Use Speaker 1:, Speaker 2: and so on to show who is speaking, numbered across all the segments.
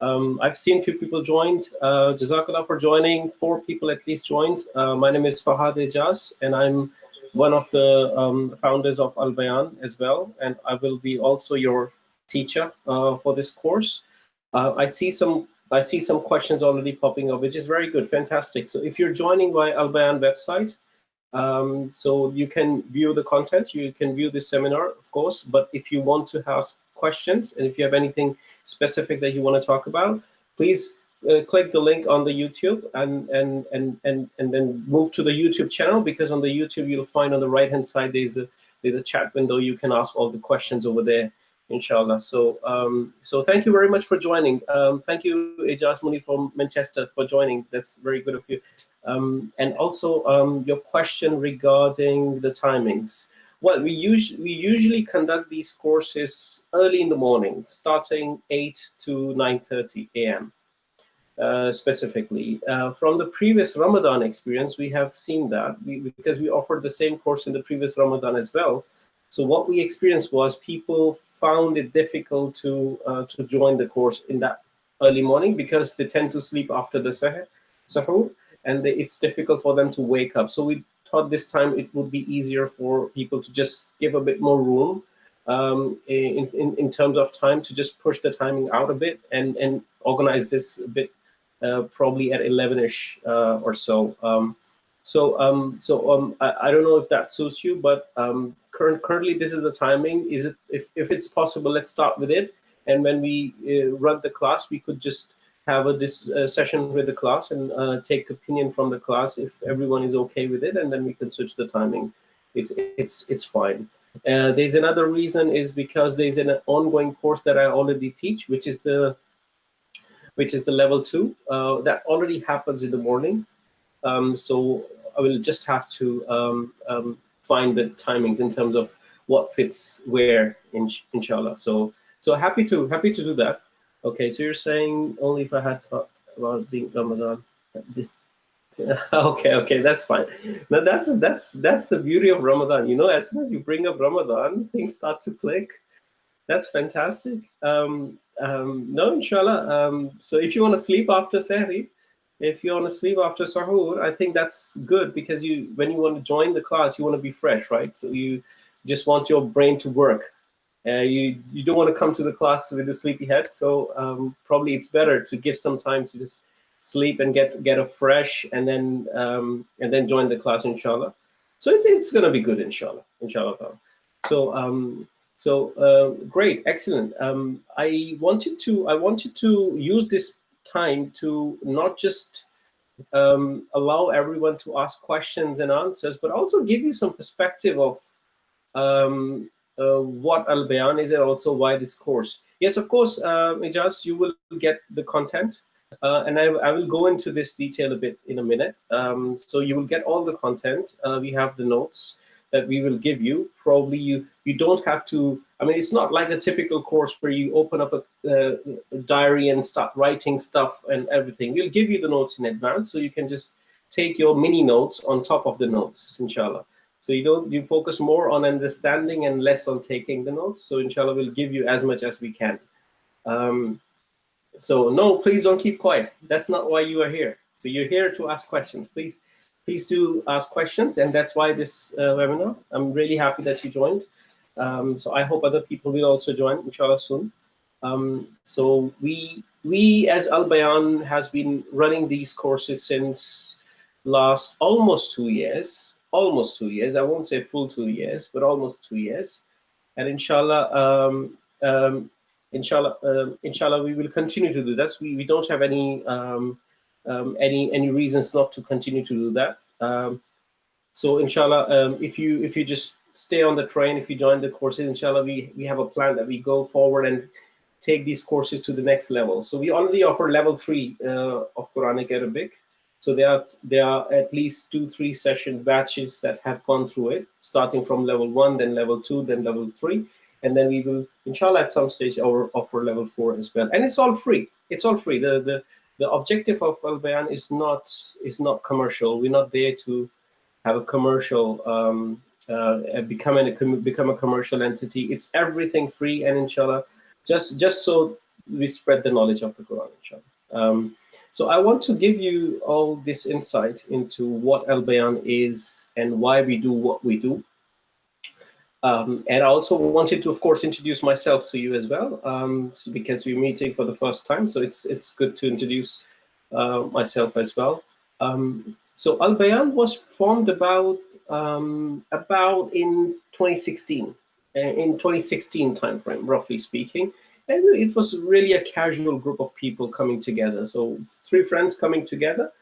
Speaker 1: Um, I've seen a few people joined. Uh, Jazakallah for joining. Four people at least joined. Uh, my name is Fahad Ejaz, and I'm one of the um, founders of Al Bayan as well. And I will be also your teacher uh, for this course. Uh, I see some I see some questions already popping up, which is very good, fantastic. So if you're joining by Al Bayan website, um, so you can view the content, you can view the seminar, of course, but if you want to ask questions and if you have anything specific that you want to talk about, please uh, click the link on the YouTube and, and, and, and, and then move to the YouTube channel because on the YouTube you'll find on the right hand side there's a, there's a chat window. You can ask all the questions over there inshallah. So um, so thank you very much for joining. Um, thank you, Ejaz Muni from Manchester for joining. That's very good of you. Um, and also um, your question regarding the timings. Well, we, us we usually conduct these courses early in the morning, starting 8 to 9.30 a.m. Uh, specifically. Uh, from the previous Ramadan experience, we have seen that we, because we offered the same course in the previous Ramadan as well. So what we experienced was people found it difficult to uh, to join the course in that early morning because they tend to sleep after the sahur, and they, it's difficult for them to wake up. So we thought this time it would be easier for people to just give a bit more room um, in, in, in terms of time to just push the timing out a bit and, and organize this a bit uh, probably at 11ish uh, or so. Um, so um, so um, I, I, don't know if that suits you, but um, current, currently this is the timing. Is it if, if it's possible, let's start with it. And when we uh, run the class, we could just have a this uh, session with the class and uh, take opinion from the class if everyone is okay with it, and then we can switch the timing. It's it's it's fine. Uh, there's another reason is because there's an ongoing course that I already teach, which is the which is the level two uh, that already happens in the morning. Um, so I will just have to um, um, find the timings in terms of what fits where, in, inshallah. So so happy to happy to do that. Okay, so you're saying only if I had thought about being Ramadan. okay, okay, that's fine. Now that's that's that's the beauty of Ramadan. You know, as soon as you bring up Ramadan, things start to click. That's fantastic. Um, um, no, inshallah. Um, so if you want to sleep after Sahri, if you want to sleep after sahur, I think that's good because you, when you want to join the class, you want to be fresh, right? So you just want your brain to work. Uh, you you don't want to come to the class with a sleepy head. So um, probably it's better to give some time to just sleep and get get a fresh, and then um, and then join the class, inshallah. So it, it's gonna be good, inshallah, inshallah. So um, so uh, great, excellent. Um, I wanted to I wanted to use this time to not just um, allow everyone to ask questions and answers, but also give you some perspective of um, uh, what Al is and also why this course. Yes, of course, uh, Ijaz, you will get the content. Uh, and I, I, will go into this detail a bit in a minute. Um, so you will get all the content. Uh, we have the notes that we will give you. Probably you you don't have to. I mean, it's not like a typical course where you open up a, a diary and start writing stuff and everything. We'll give you the notes in advance, so you can just take your mini notes on top of the notes, inshallah. So you don't you focus more on understanding and less on taking the notes. So inshallah, we'll give you as much as we can. Um, so no, please don't keep quiet. That's not why you are here. So you're here to ask questions. Please please do ask questions. And that's why this uh, webinar, I'm really happy that you joined. Um, so I hope other people will also join, inshallah, soon. Um, so we, we as Al Bayan has been running these courses since last almost two years, almost two years. I won't say full two years, but almost two years. And inshallah, um, um, inshallah, um, inshallah, we will continue to do this. We, we don't have any um, um, any any reasons not to continue to do that. Um, so inshallah, um, if you if you just stay on the train, if you join the courses, inshallah, we we have a plan that we go forward and take these courses to the next level. So we already offer level three uh, of Quranic Arabic. So there are there are at least two three session batches that have gone through it, starting from level one, then level two, then level three, and then we will inshallah at some stage offer, offer level four as well. And it's all free. It's all free. The the the objective of Al Bayan is not is not commercial. We're not there to have a commercial um, uh, become, an, become a commercial entity. It's everything free and inshallah, just, just so we spread the knowledge of the Quran, inshallah. Um, so I want to give you all this insight into what Al Bayan is and why we do what we do. Um, and I also wanted to, of course, introduce myself to you as well, um, so because we're meeting for the first time. So it's it's good to introduce uh, myself as well. Um, so Al Bayan was formed about um, about in 2016, uh, in 2016 timeframe, roughly speaking. And it was really a casual group of people coming together. So three friends coming together.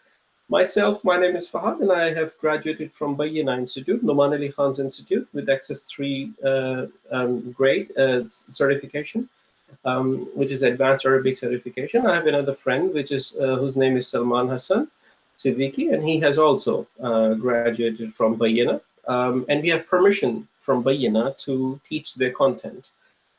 Speaker 1: Myself, my name is Fahad, and I have graduated from Bayyinah Institute, Nouman Ali Khan's Institute, with Access 3 uh, um, grade uh, certification, um, which is Advanced Arabic certification. I have another friend, which is uh, whose name is Salman Hassan Siddiqui, and he has also uh, graduated from Bayyinah. Um, and we have permission from Bayyinah to teach their content.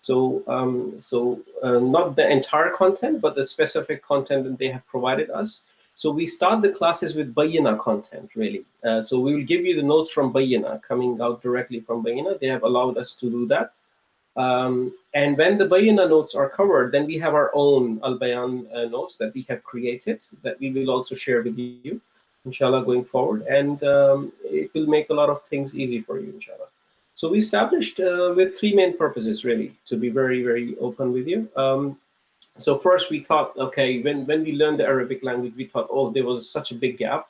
Speaker 1: So, um, so uh, not the entire content, but the specific content that they have provided us. So we start the classes with Bayyinah content, really. Uh, so we will give you the notes from Bayyinah, coming out directly from Bayyinah. They have allowed us to do that. Um, and when the Bayyinah notes are covered, then we have our own Al-Bayan uh, notes that we have created that we will also share with you, inshallah, going forward. And um, it will make a lot of things easy for you, inshallah. So we established uh, with three main purposes, really, to be very, very open with you. Um, so first we thought, okay, when, when we learned the Arabic language, we thought, oh, there was such a big gap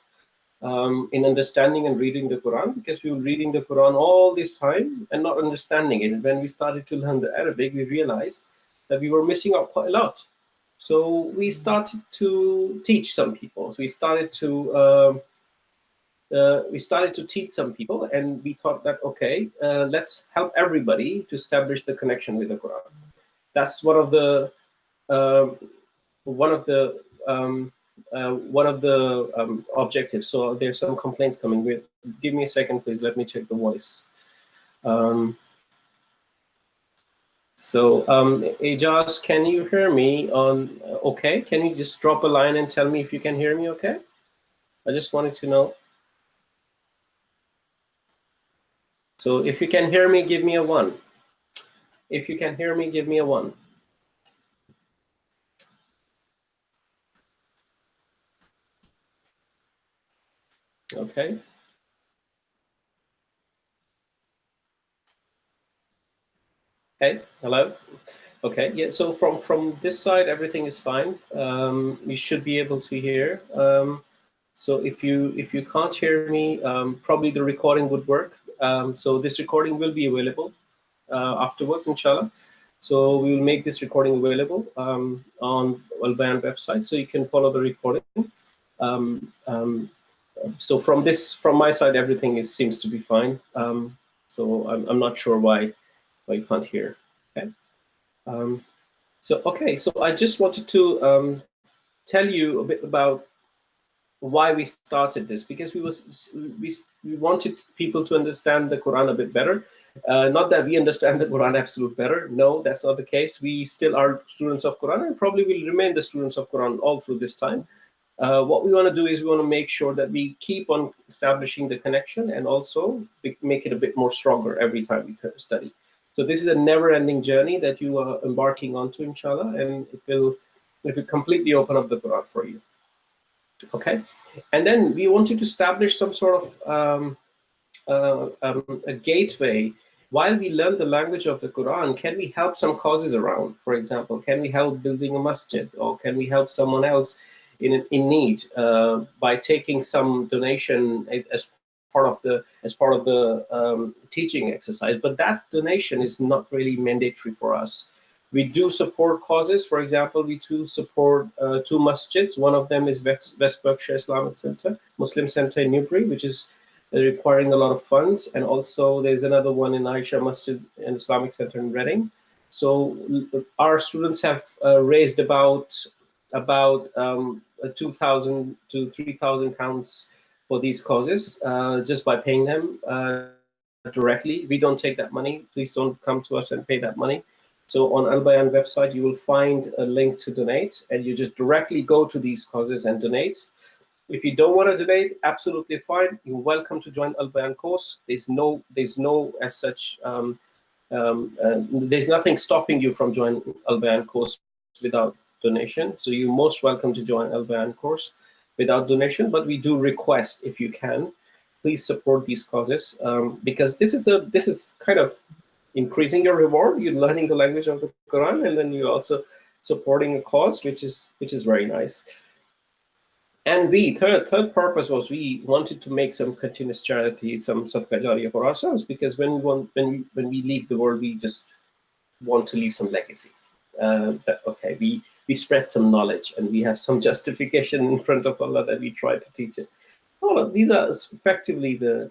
Speaker 1: um, in understanding and reading the Quran because we were reading the Quran all this time and not understanding it. And when we started to learn the Arabic, we realized that we were missing out quite a lot. So we started to teach some people. So we started to um, uh, we started to teach some people and we thought that, okay, uh, let's help everybody to establish the connection with the Quran. That's one of the, one of the, um, uh, one of the um, objectives. So there's some complaints coming with, give me a second, please. Let me check the voice. Um, so um, Ijaz, can you hear me on, okay? Can you just drop a line and tell me if you can hear me okay? I just wanted to know. So if you can hear me, give me a one. If you can hear me, give me a one. Okay. Hey, hello. Okay, yeah, so from, from this side, everything is fine. Um, you should be able to hear. Um, so if you if you can't hear me, um, probably the recording would work. Um, so this recording will be available uh, afterwards, inshallah. So we will make this recording available um, on Al website, so you can follow the recording. Um, um, so from this, from my side, everything is seems to be fine. Um, so I'm, I'm not sure why why you can't hear. Okay. Um, so okay, so I just wanted to tell you a bit about why we started this because we was we, we wanted people to understand the Quran a bit better. Uh, not that we understand the Quran absolute better. No, that's not the case. We still are students of Quran and probably will remain the students of Quran all through this time. Uh, what we want to do is we want to make sure that we keep on establishing the connection and also make it a bit more stronger every time we study. So this is a never-ending journey that you are embarking onto, inshallah, and it will, it will completely open up the Quran for you okay and then we wanted to establish some sort of um, uh, um, a gateway while we learn the language of the Quran, can we help some causes around? For example, can we help building a masjid or can we help someone else in, in need uh, by taking some donation as part of the as part of the um, teaching exercise? But that donation is not really mandatory for us. We do support causes. For example, we do support uh, two masjids. One of them is West, West Berkshire Islamic Center, Muslim Center in Newbury, which is uh, requiring a lot of funds. And also there's another one in Aisha Masjid and Islamic Center in Reading. So our students have uh, raised about about um, 2,000 to 3,000 pounds for these causes uh, just by paying them uh, directly. We don't take that money. Please don't come to us and pay that money. So on Al Bayan website, you will find a link to donate, and you just directly go to these causes and donate. If you don't want to donate, absolutely fine. You're welcome to join Al Bayan course. There's no, there's no as such, um, um, uh, there's nothing stopping you from joining Al Bayan course without donation. So you're most welcome to join Bayan course without donation. But we do request if you can, please support these causes um, because this is a this is kind of increasing your reward. You're learning the language of the Quran, and then you're also supporting a cause, which is which is very nice. And we, third, third purpose was we wanted to make some continuous charity, some jariyah for ourselves, because when we want, when when we leave the world, we just want to leave some legacy. Uh, okay, we we spread some knowledge and we have some justification in front of Allah that we try to teach it. All of these are effectively the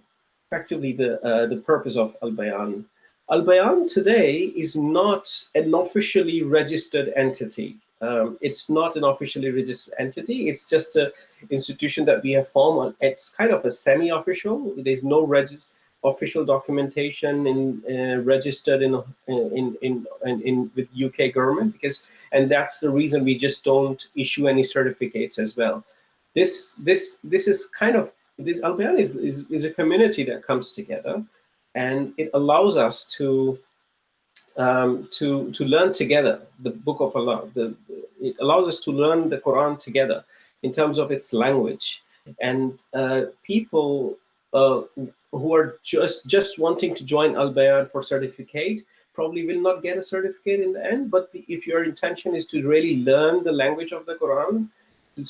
Speaker 1: effectively the uh, the purpose of Al Bayan. Al Bayan today is not an officially registered entity. Um, it's not an officially registered entity. It's just an institution that we have formed. It's kind of a semi-official. There's no official documentation in uh, registered in, in, in in in with UK government because, and that's the reason we just don't issue any certificates as well. This this this is kind of this Al Bayan is, is is a community that comes together, and it allows us to um, to to learn together the Book of Allah. The, it allows us to learn the Quran together in terms of its language. And uh, people uh, who are just just wanting to join Al Bayan for certificate probably will not get a certificate in the end. But if your intention is to really learn the language of the Quran,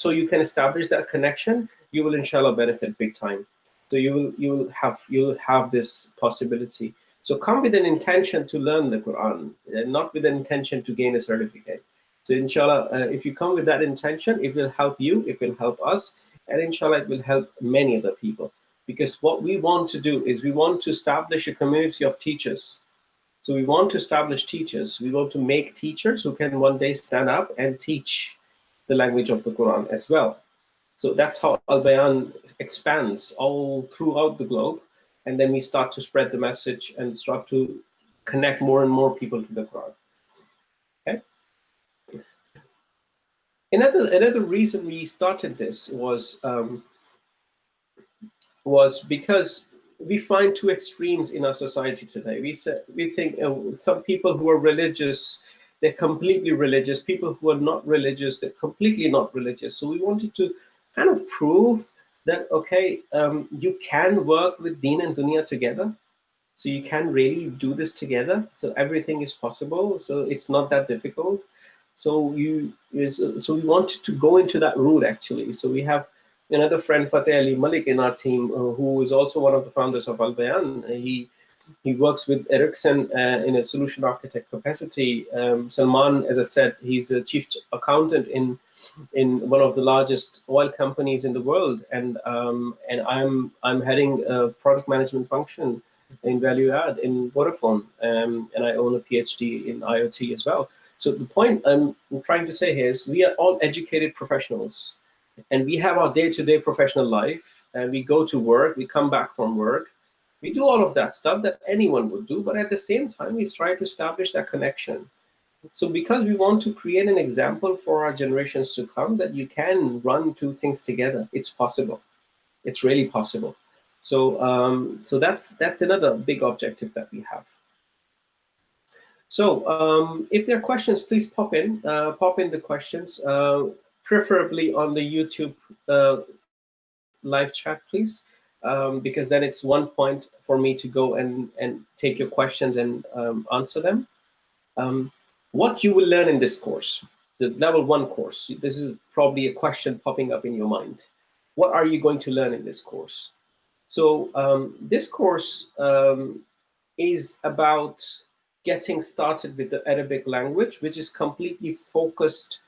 Speaker 1: so you can establish that connection, you will inshallah benefit big time. So you will you will have you will have this possibility. So come with an intention to learn the Quran, and not with an intention to gain a certificate. So inshallah, uh, if you come with that intention, it will help you, it will help us, and inshallah, it will help many other people. Because what we want to do is we want to establish a community of teachers. So we want to establish teachers. We want to make teachers who can one day stand up and teach the language of the Quran as well. So that's how Al-Bayan expands all throughout the globe and then we start to spread the message and start to connect more and more people to the Quran. Okay. Another another reason we started this was um, was because we find two extremes in our society today. We say, we think uh, some people who are religious, they're completely religious. People who are not religious, they're completely not religious. So we wanted to kind of prove that, okay, um, you can work with Deen and Dunya together. So you can really do this together. So everything is possible. So it's not that difficult. So you so we wanted to go into that route actually. So we have another friend Fateh Ali Malik in our team, uh, who is also one of the founders of Al Bayan. He he works with Ericsson uh, in a solution architect capacity. Um, Salman, as I said, he's a chief accountant in in one of the largest oil companies in the world, and um, and I'm I'm heading a product management function in value add in Vodafone, um, and I own a PhD in IoT as well. So the point I'm trying to say here is we are all educated professionals, and we have our day-to-day -day professional life, and we go to work, we come back from work, we do all of that stuff that anyone would do, but at the same time, we try to establish that connection so because we want to create an example for our generations to come that you can run two things together, it's possible. It's really possible. So, um, so that's that's another big objective that we have. So um, if there are questions, please pop in, uh, pop in the questions, uh, preferably on the YouTube uh, live chat, please, um, because then it's one point for me to go and, and take your questions and um, answer them. Um, what you will learn in this course, the level one course, this is probably a question popping up in your mind. What are you going to learn in this course? So um, this course um, is about getting started with the Arabic language, which is completely focused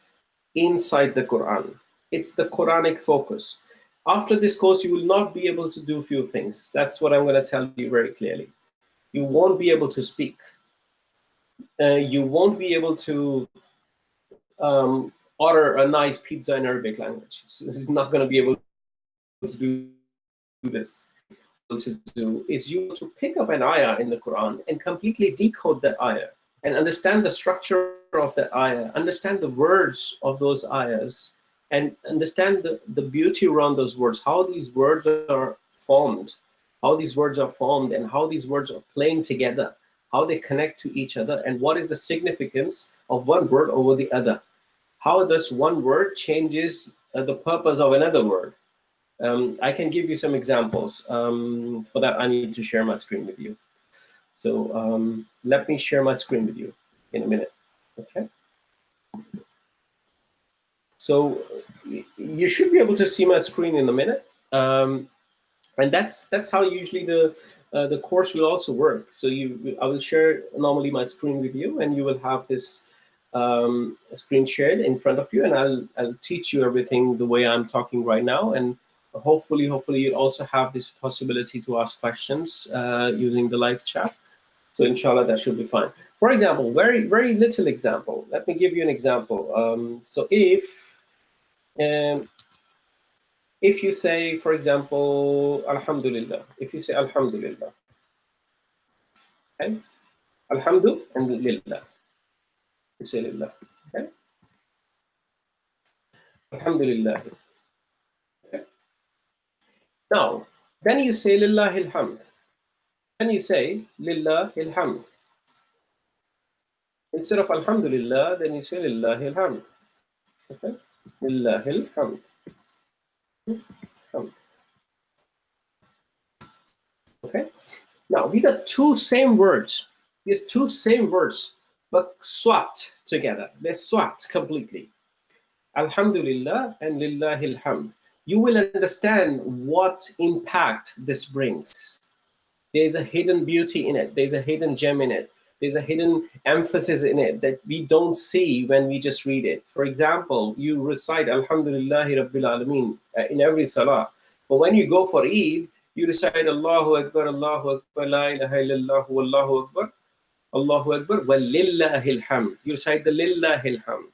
Speaker 1: inside the Quran. It's the Quranic focus. After this course, you will not be able to do a few things. That's what I'm going to tell you very clearly. You won't be able to speak uh, you won't be able to um, order a nice pizza in Arabic language. It's, it's not going to be able to do this. To do is you to pick up an ayah in the Quran and completely decode that ayah and understand the structure of that ayah, understand the words of those ayahs, and understand the, the beauty around those words, how these words are formed, how these words are formed, and how these words are playing together, how they connect to each other, and what is the significance of one word over the other. How does one word changes uh, the purpose of another word. Um, I can give you some examples. Um, for that, I need to share my screen with you. So um, let me share my screen with you in a minute, okay? So you should be able to see my screen in a minute. Um, and that's that's how usually the uh, the course will also work. So you, I will share normally my screen with you, and you will have this um, screen shared in front of you, and I'll I'll teach you everything the way I'm talking right now, and hopefully, hopefully you also have this possibility to ask questions uh, using the live chat. So inshallah, that should be fine. For example, very very little example. Let me give you an example. Um, so if um, if you say, for example, Alhamdulillah, if you say Alhamdulillah, okay, Alhamdulillah, you say Lillah, okay, Alhamdulillah. Okay. Now, then you say Lillahil hamd. Then you say Lillahil hamd. Instead of Alhamdulillah, then you say Lillahil hamd. Okay, Lillahil hamd. Okay. Now these are two same words. These two same words, but swapped together. They're swapped completely. Alhamdulillah and Lillahil hamd. You will understand what impact this brings. There's a hidden beauty in it. There's a hidden gem in it. There's a hidden emphasis in it that we don't see when we just read it. For example, you recite Alhamdulillahi Rabbil Alameen uh, in every salah. But when you go for Eid, you recite Allahu Akbar, Allahu Akbar, La ilaha illallah, Allahu Akbar, Allahu Akbar, wa lillahil hamd. You recite the lillahil hamd.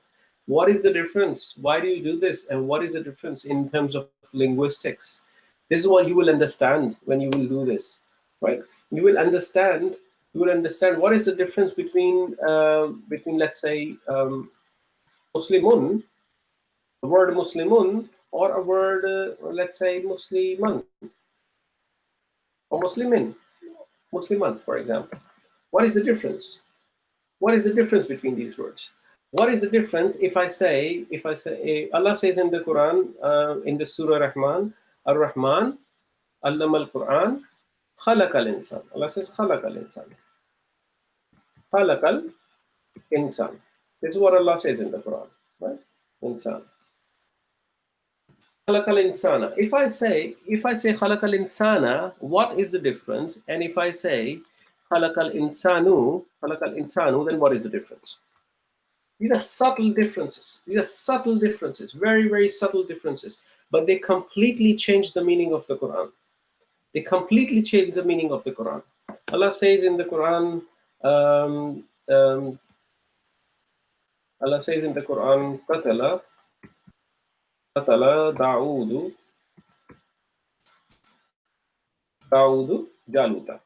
Speaker 1: What is the difference? Why do you do this? And what is the difference in terms of linguistics? This is what you will understand when you will do this, right? You will understand you will understand what is the difference between uh, between let's say um, Muslimun, the word Muslimun, or a word uh, let's say Musliman or Muslimin, Musliman, for example. What is the difference? What is the difference between these words? What is the difference if I say, if I say, Allah says in the Quran, uh, in the Surah Rahman, Ar-Rahman, Allama al-Quran, خَلَقَ insan. Allah says خَلَقَ insan. خَلَقَ insan. This is what Allah says in the Quran, right? Insan. Khalaqal insana. If I say, if I say خَلَقَ insana, what is the difference? And if I say خَلَقَ الْإِنْسَانُ خَلَقَ insanu, then what is the difference? These are subtle differences. These are subtle differences, very, very subtle differences, but they completely change the meaning of the Quran. They completely change the meaning of the Quran. Allah says in the Quran, um, um, Allah says in the Quran, Qatala, Qatala Da'udu, Da'udu Jaluta.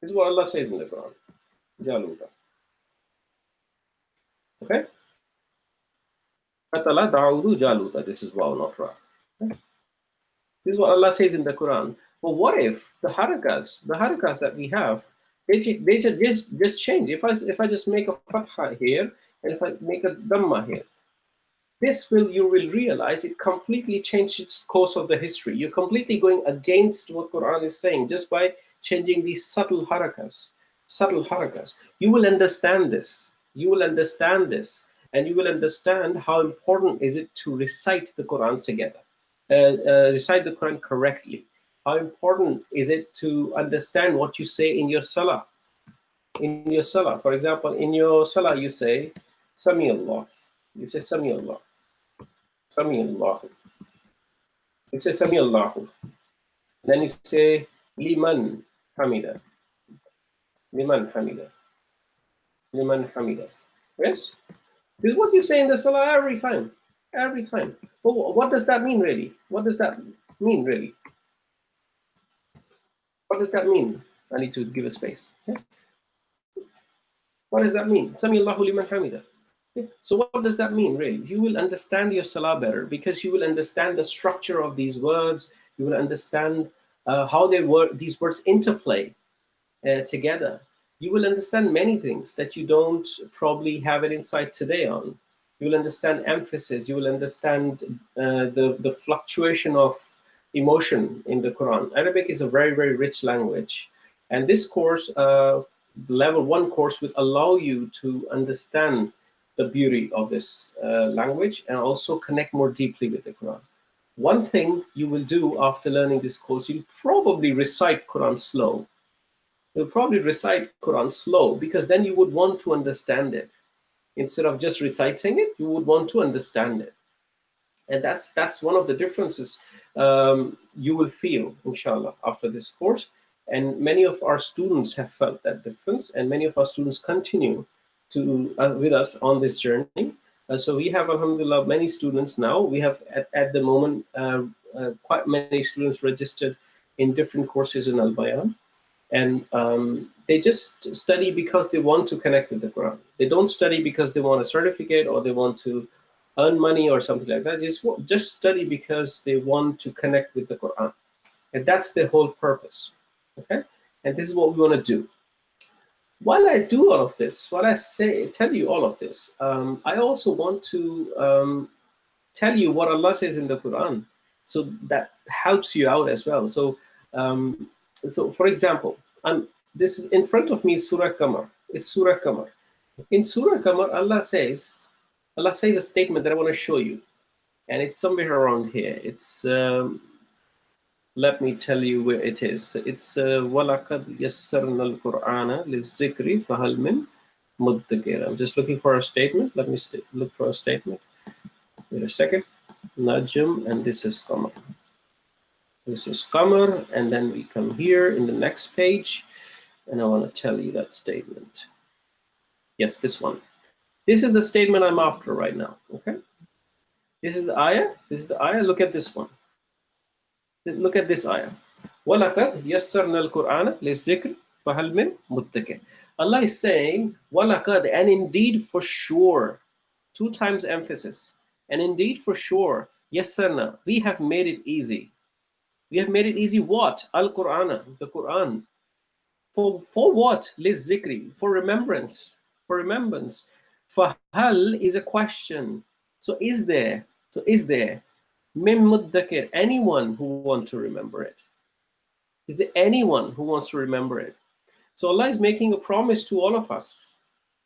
Speaker 1: This is what Allah says in the Quran, Jaluta. Okay? Qatala Da'udu Jaluta. This is Waw Okay? This is what Allah says in the Quran. But what if the harakas, the harakas that we have, they, they just, just change. If I, if I just make a fatha here, and if I make a dhamma here, this will, you will realize it completely changed its course of the history. You're completely going against what Quran is saying just by changing these subtle harakas, subtle harakas. You will understand this. You will understand this. And you will understand how important is it to recite the Quran together, Uh, uh, recite the Quran correctly how important is it to understand what you say in your salah? In your salah, for example, in your salah you say, Sami Allah. You say Sami Allah. Sami Allah. You say Sami Allah. Then you say Liman Hamida. Liman Hamida. Liman Hamida. Yes? This is what you say in the salah every time. Every time. But what does that mean really? What does that mean really? What does that mean? I need to give a space. What does that mean? Sami Allahu liman hamida. So what does that mean, really? You will understand your salah better because you will understand the structure of these words. You will understand uh, how they work, these words interplay uh, together. You will understand many things that you don't probably have an insight today on. You will understand emphasis. You will understand uh, the, the fluctuation of emotion in the Quran. Arabic is a very, very rich language. And this course, uh, level one course, will allow you to understand the beauty of this uh, language and also connect more deeply with the Quran. One thing you will do after learning this course, you'll probably recite Quran slow. You'll probably recite Quran slow because then you would want to understand it. Instead of just reciting it, you would want to understand it. And that's that's one of the differences um, you will feel, inshallah, after this course. And many of our students have felt that difference, and many of our students continue to uh, with us on this journey. Uh, so we have, alhamdulillah, many students now. We have, at, at the moment, uh, uh quite many students registered in different courses in Al-Bayan. And um, they just study because they want to connect with the Quran. They don't study because they want a certificate or they want to earn money or something like that. Just, just study because they want to connect with the Quran. And that's the whole purpose, okay? And this is what we want to do. While I do all of this, while I say, tell you all of this, um, I also want to um, tell you what Allah says in the Quran. So that helps you out as well. So, um, so for example, I'm, this is in front of me Surah Qamar. It's Surah Qamar. In Surah Qamar, Allah says, Allah says a statement that I want to show you. And it's somewhere around here. It's, um, let me tell you where it is. It's وَلَقَدْ يَسَّرْنَا الْقُرْآنَ لِلذِّكْرِ فَهَلْ مِن مُدَّكِرٍ I'm just looking for a statement. Let me look for a statement. Wait a second. Najm, and this is Qamar. This is Qamar, and then we come here in the next page, and I want to tell you that statement. Yes, this one. This is the statement I'm after right now, okay? This is the ayah. This is the ayah. Look at this one. Look at this ayah. وَلَقَدْ يَسَّرْنَا الْقُرْآنَ لِلذِّكْرِ فَهَلْ مِن مُتَّكِرٍ Allah is saying, وَلَقَدْ And indeed for sure. Two times emphasis. And indeed for sure. يَسَّرْنَا We have made it easy. We have made it easy what? Al-Qur'ana, the Quran. For, for what? Lizikri, for remembrance, for remembrance. For hal is a question. So is there, so is there, min muddakir, anyone who want to remember it? Is there anyone who wants to remember it? So Allah is making a promise to all of us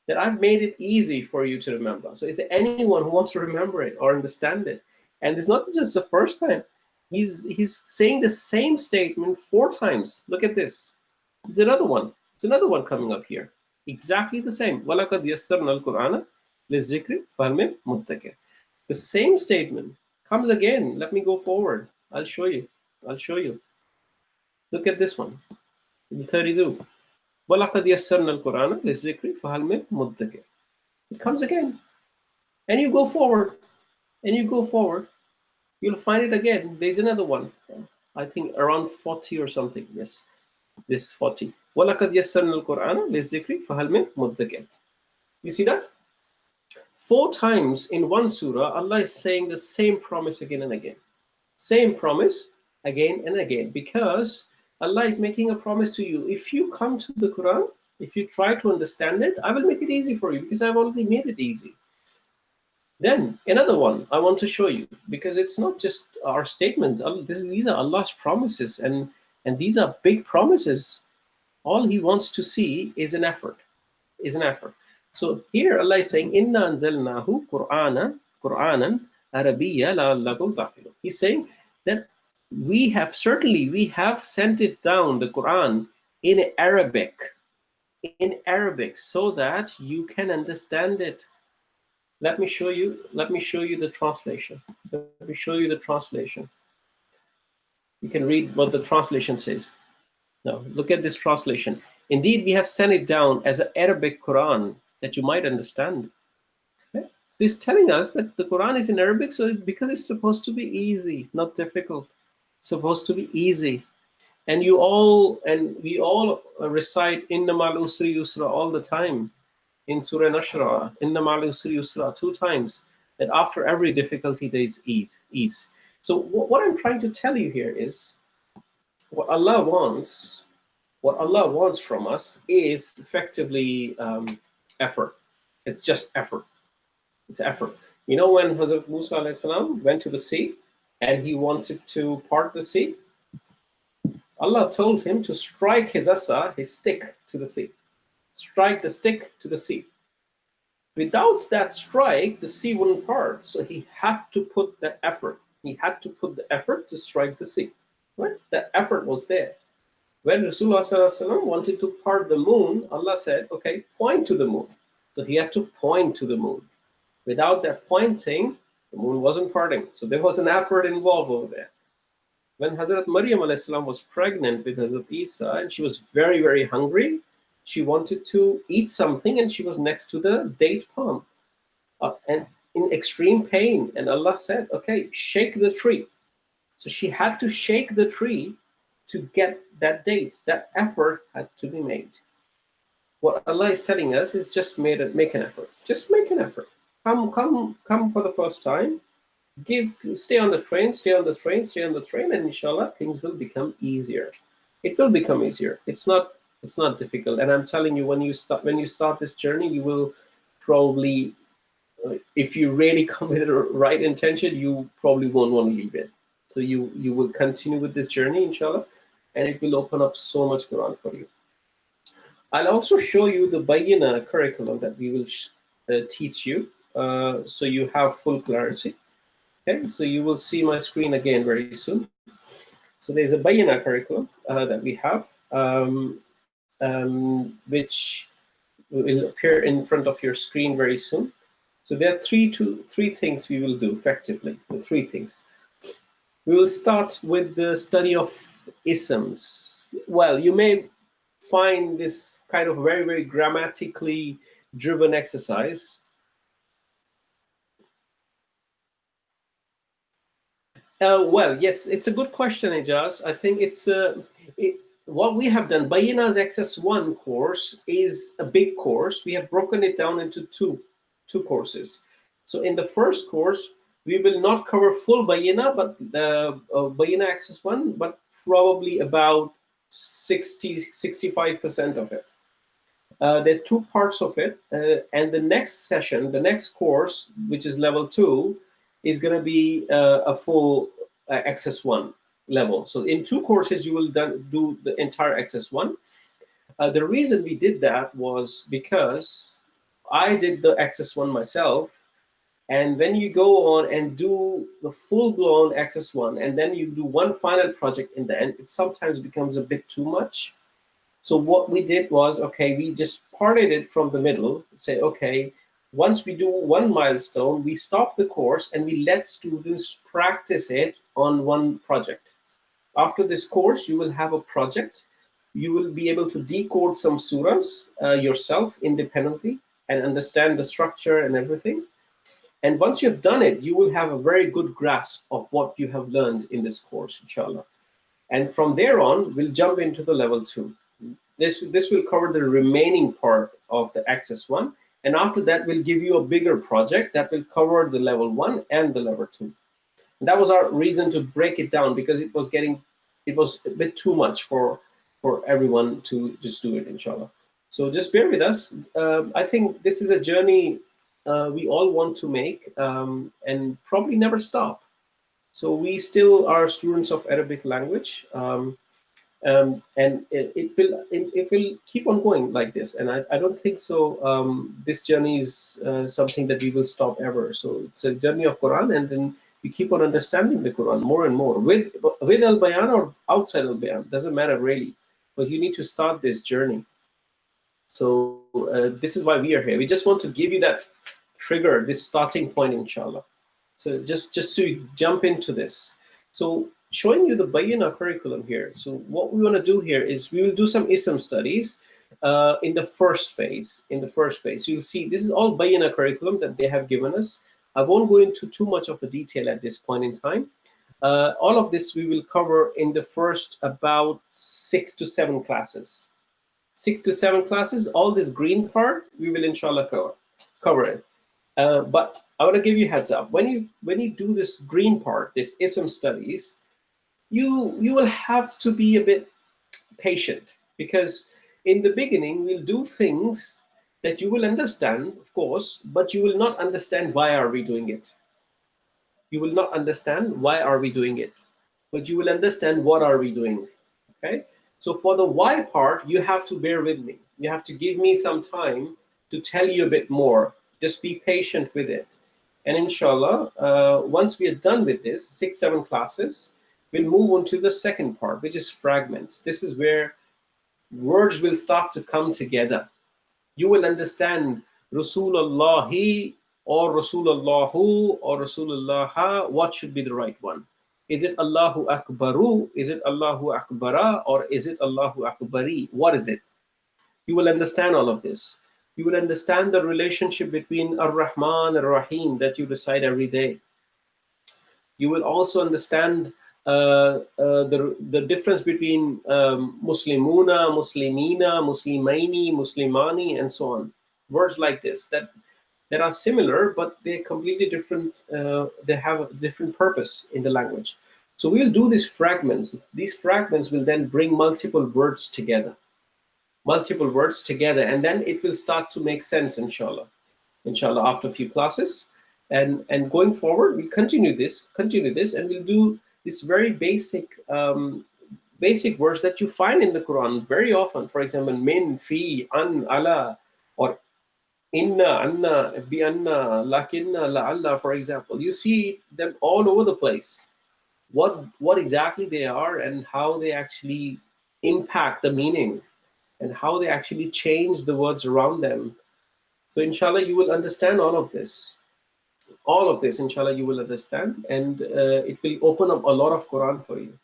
Speaker 1: that I've made it easy for you to remember. So is there anyone who wants to remember it or understand it? And it's not just the first time. He's, he's saying the same statement four times. Look at this. There's another one. There's another one coming up here. Exactly the same. وَلَقَدْ يَسَّرْنَا الْقُرْآنَ لِلذِّكْرِ فَهَلْ مُتَّكِرٍ The same statement comes again. Let me go forward. I'll show you. I'll show you. Look at this one. 32. وَلَقَدْ يَسَّرْنَا الْقُرْآنَ لِلذِّكْرِ فَهَلْ مُتَّكِرٍ It comes again. And you go forward. And you go forward. You'll find it again. There's another one. I think around 40 or something. Yes. This 40. وَلَقَدْ يَسَّرْنَا الْقُرْآنَ لِلذِّكْرِ فَهَلْ مِن مُدَّكِرٍ You see that? Four times in one surah, Allah is saying the same promise again and again. Same promise again and again because Allah is making a promise to you. If you come to the Quran, if you try to understand it, I will make it easy for you because I've already made it easy. Then another one I want to show you because it's not just our statements. This, these are Allah's promises and, and these are big promises all he wants to see is an effort, is an effort. So here Allah is saying, Inna anzalnahu Qur'ana, Qur'anan Arabiyya la'allakum. He's saying that we have, certainly we have sent it down, the Quran, in Arabic, in Arabic, so that you can understand it. Let me show you, let me show you the translation. Let me show you the translation. You can read what the translation says. Now, look at this translation. Indeed, we have sent it down as an Arabic Quran that you might understand. Okay? This telling us that the Quran is in Arabic so because it's supposed to be easy, not difficult. It's supposed to be easy. And you all, and we all recite Innamal Usri Yusra all the time. in Surah Nashra, Inna Yusra, two times, that after every difficulty there is ease. So what I'm trying to tell you here is, what Allah wants, what Allah wants from us is effectively um, effort. It's just effort. It's effort. You know when Hazrat Musa salam went to the sea and he wanted to part the sea? Allah told him to strike his asa, his stick, to the sea. Strike the stick to the sea. Without that strike, the sea wouldn't part. So he had to put that effort. He had to put the effort to strike the sea. Right? The effort was there. When Rasulullah wanted to part the moon, Allah said, okay, point to the moon. So he had to point to the moon. Without that pointing, the moon wasn't parting. So there was an effort involved over there. When Hazrat Maryam was pregnant with Hazrat Isa and she was very, very hungry, she wanted to eat something and she was next to the date palm uh, and in extreme pain. And Allah said, okay, shake the tree. So she had to shake the tree to get that date. That effort had to be made. What Allah is telling us is just made it, make an effort. Just make an effort. Come, come, come for the first time. Give, stay on the train, stay on the train, stay on the train, and inshallah, things will become easier. It will become easier. It's not, it's not difficult. And I'm telling you, when you start, when you start this journey, you will probably, if you really come with the right intention, you probably won't want to leave it. So you you will continue with this journey, inshallah, and it will open up so much Quran for you. I'll also show you the Bayyinah curriculum that we will uh, teach you. Uh, so you have full clarity. Okay, so you will see my screen again very soon. So there's a Bayyinah curriculum uh, that we have, um, um, which will appear in front of your screen very soon. So there are three, two, three things we will do effectively, the three things. We will start with the study of isms. Well, you may find this kind of very, very grammatically driven exercise Uh, well, yes, it's a good question, Ijaz. I think it's uh, it, what we have done. Bayyinah's XS1 course is a big course. We have broken it down into two, two courses. So in the first course, we will not cover full Bayyinah, but uh, uh, Bayyinah XS1, but probably about 60, 65% of it. Uh, there are two parts of it. Uh, and the next session, the next course, which is level two, is going to be uh, a full uh, XS1 level. So in two courses, you will do the entire access one. Uh, the reason we did that was because I did the Access one myself. And when you go on and do the full-blown Access one, and then you do one final project in the end, it sometimes becomes a bit too much. So what we did was, okay, we just parted it from the middle, say, okay, once we do one milestone, we stop the course and we let students practice it on one project. After this course, you will have a project. You will be able to decode some surahs uh, yourself independently and understand the structure and everything. And once you've done it, you will have a very good grasp of what you have learned in this course, inshallah. And from there on, we'll jump into the level two. This, this will cover the remaining part of the XS1 and after that, we'll give you a bigger project that will cover the level one and the level two. And that was our reason to break it down because it was getting, it was a bit too much for, for everyone to just do it, inshallah. So just bear with us. Um, I think this is a journey uh, we all want to make um, and probably never stop. So we still are students of Arabic language. Um, um, and it, it will it, it, will keep on going like this. And I, I don't think so. Um, this journey is uh, something that we will stop ever. So it's a journey of Quran, and then we keep on understanding the Quran more and more with with Al Bayan or outside Al Bayan doesn't matter really. But you need to start this journey. So uh, this is why we are here. We just want to give you that trigger, this starting point, inshallah. So just just to jump into this. So showing you the Bayyinah curriculum here. So what we want to do here is we will do some ISM studies uh, in the first phase. In the first phase, you'll see this is all Bayyinah curriculum that they have given us. I won't go into too much of a detail at this point in time. Uh, all of this we will cover in the first about six to seven classes. Six to seven classes, all this green part, we will inshallah cover, cover it. Uh, but I want to give you heads up. When you when you do this green part, this ism studies, you you will have to be a bit patient because in the beginning we'll do things that you will understand, of course, but you will not understand why are we doing it. You will not understand why are we doing it, but you will understand what are we doing. Okay. So for the why part, you have to bear with me. You have to give me some time to tell you a bit more. Just be patient with it. And inshallah, uh, once we are done with this, six, seven classes, we'll move on to the second part, which is fragments. This is where words will start to come together. You will understand Rasulullahi or Rasulullahu or Rasulullah, what should be the right one? Is it Allahu Akbaru? Is it Allahu Akbara? Or is it Allahu Akbari? What is it? You will understand all of this. You will understand the relationship between Ar-Rahman and Ar-Rahim that you recite every day. You will also understand uh, uh, the, the difference between um, Muslimuna, Muslimina, Muslimaini, Muslimani, and so on. Words like this that that are similar, but they're completely different. Uh, they have a different purpose in the language. So we'll do these fragments. These fragments will then bring multiple words together, multiple words together, and then it will start to make sense, inshallah. Inshallah, after a few classes. And, and going forward, we continue this, continue this, and we'll do these very basic um, basic words that you find in the Quran very often. For example, min, fi, an, ala, inna, anna, bi anna, lakinna, la'alla, for example. You see them all over the place. What, what exactly they are and how they actually impact the meaning and how they actually change the words around them. So inshallah, you will understand all of this. All of this, inshallah, you will understand. And uh, it will open up a lot of Quran for you.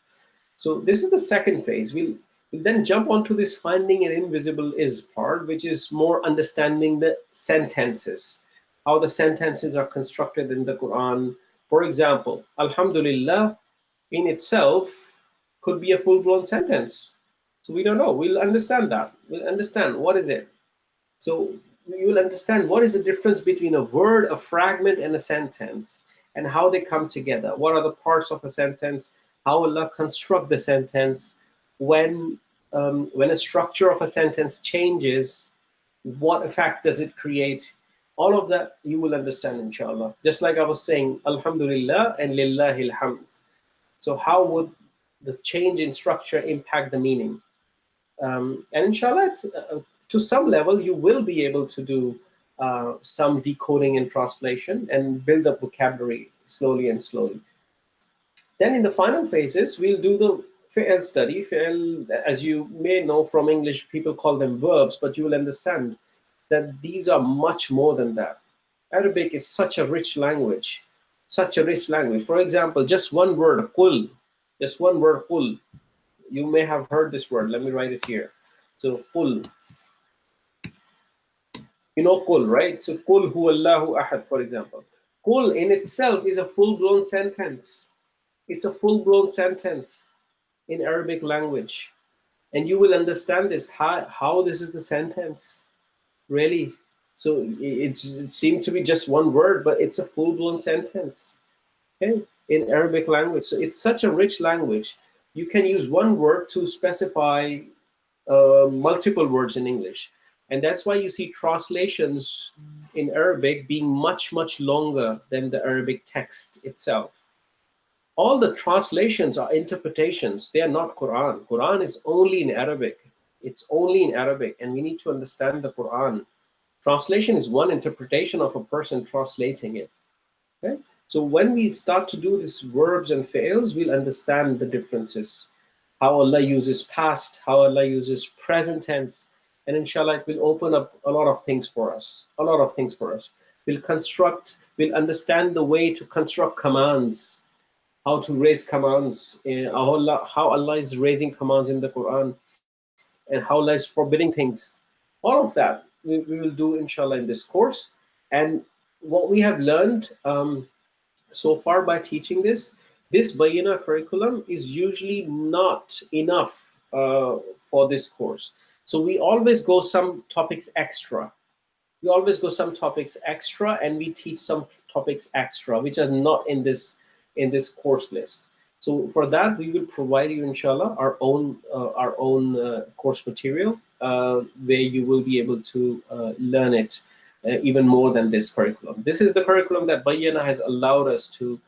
Speaker 1: So this is the second phase. We'll then jump onto this finding an invisible is part, which is more understanding the sentences, how the sentences are constructed in the Quran. For example, Alhamdulillah in itself could be a full-blown sentence. So we don't know. We'll understand that. We'll understand what is it. So you will understand what is the difference between a word, a fragment, and a sentence, and how they come together. What are the parts of a sentence? How Allah construct the sentence? When um, when a structure of a sentence changes, what effect does it create? All of that you will understand, inshallah. Just like I was saying, Alhamdulillah and Lillahi alhamd. So how would the change in structure impact the meaning? Um, and inshallah, uh, to some level, you will be able to do uh, some decoding and translation and build up vocabulary slowly and slowly. Then in the final phases, we'll do the fi'l study. Fi'l, as you may know from English, people call them verbs, but you will understand that these are much more than that. Arabic is such a rich language, such a rich language. For example, just one word, kul, just one word, kul. You may have heard this word. Let me write it here. So kul. You know kul, right? So kul hu Allahu ahad, for example. Kul in itself is a full-blown sentence. It's a full-blown sentence in Arabic language. And you will understand this, how, how this is a sentence, really. So it, it seemed to be just one word, but it's a full-blown sentence okay, in Arabic language. So it's such a rich language. You can use one word to specify uh, multiple words in English. And that's why you see translations in Arabic being much, much longer than the Arabic text itself all the translations are interpretations. They are not Quran. Quran is only in Arabic. It's only in Arabic, and we need to understand the Quran. Translation is one interpretation of a person translating it. Okay? So when we start to do these verbs and fails, we'll understand the differences. How Allah uses past, how Allah uses present tense, and inshallah it will open up a lot of things for us. A lot of things for us. We'll construct, we'll understand the way to construct commands how to raise commands, uh, how, Allah, how Allah is raising commands in the Quran, and how Allah is forbidding things. All of that we, we will do, inshallah, in this course. And what we have learned um, so far by teaching this, this Bayyinah curriculum is usually not enough uh, for this course. So we always go some topics extra. We always go some topics extra, and we teach some topics extra, which are not in this in this course list. So for that, we will provide you, inshallah, our own uh, our own uh, course material uh, where you will be able to uh, learn it uh, even more than this curriculum. This is the curriculum that Bayyinah has allowed us to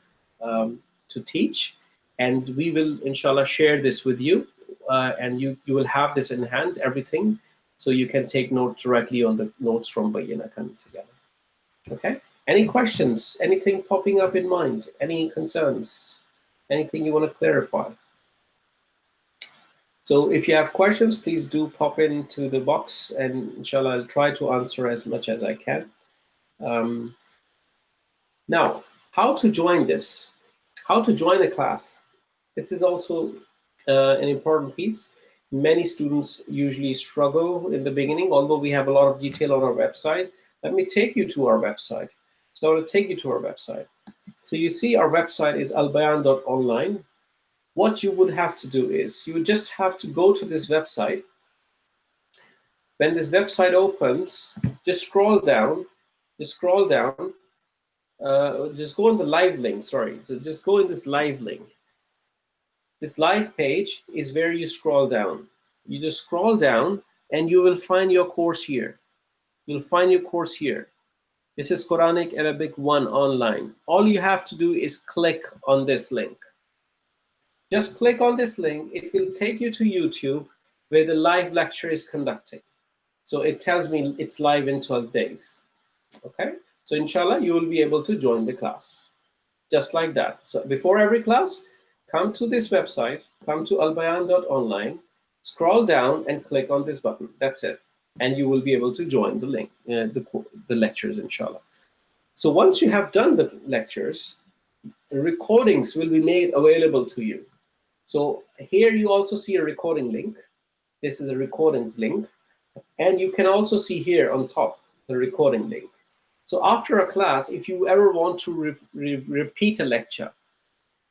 Speaker 1: um, to teach, and we will, inshallah, share this with you, and you you will have this in hand, everything, so you can take notes directly on the notes from Bayyinah coming together. Okay. Any questions? Anything popping up in mind? Any concerns? Anything you want to clarify? So if you have questions, please do pop into the box and inshallah, I'll try to answer as much as I can. Um, now, how to join this? How to join the class? This is also uh, an important piece. Many students usually struggle in the beginning, although we have a lot of detail on our website. Let me take you to our website. So I will take you to our website. So you see our website is albayan.online. What you would have to do is you would just have to go to this website. When this website opens, just scroll down, just scroll down, uh, just go on the live link, sorry. So just go in this live link. This live page is where you scroll down. You just scroll down and you will find your course here. You'll find your course here. This is Quranic Arabic 1 online. All you have to do is click on this link. Just click on this link. It will take you to YouTube where the live lecture is conducting. So it tells me it's live in 12 days. Okay, so inshallah, you will be able to join the class. Just like that. So before every class, come to this website, come to albayan.online, scroll down and click on this button. That's it and you will be able to join the link, uh, the, the lectures, inshallah. So once you have done the lectures, the recordings will be made available to you. So here you also see a recording link. This is a recordings link. And you can also see here on top the recording link. So after a class, if you ever want to re re repeat a lecture,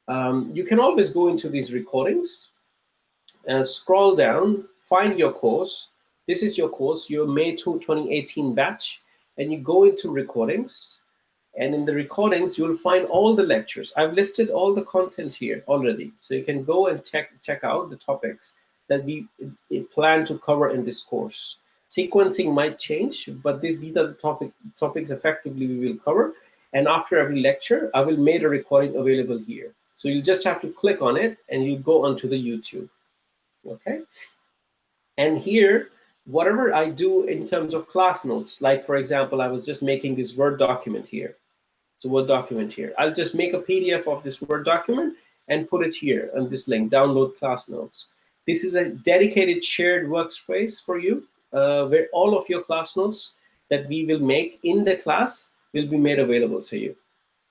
Speaker 1: um, you can always go into these recordings and scroll down, find your course, this is your course, your May 2, 2018 batch, and you go into recordings. And in the recordings, you'll find all the lectures. I've listed all the content here already. So you can go and check, check out the topics that we plan to cover in this course. Sequencing might change, but this, these are the topic, topics effectively we will cover. And after every lecture, I will make a recording available here. So you'll just have to click on it and you go onto the YouTube. Okay. And here whatever I do in terms of class notes, like for example, I was just making this Word document here. So Word document here. I'll just make a PDF of this Word document and put it here on this link, download class notes. This is a dedicated shared workspace for you, uh, where all of your class notes that we will make in the class will be made available to you.